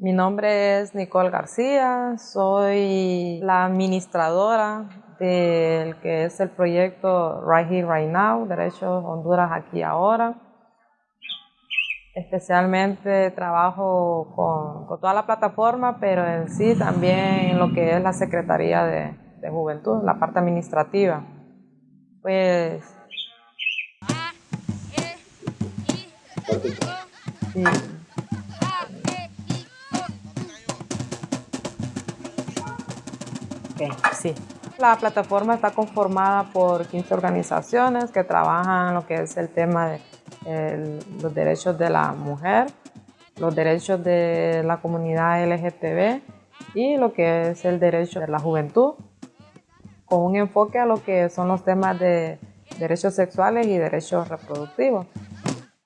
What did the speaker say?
Mi nombre es Nicole García, soy la administradora del que es el proyecto Right Here, Right Now, Derechos Honduras Aquí Ahora. Especialmente trabajo con, toda la plataforma, pero en sí también lo que es la Secretaría de, de Juventud, la parte administrativa. Pues... Sí. Sí. La plataforma está conformada por 15 organizaciones que trabajan lo que es el tema de los derechos de la mujer, los derechos de la comunidad LGTB y lo que es el derecho de la juventud, con un enfoque a lo que son los temas de derechos sexuales y derechos reproductivos.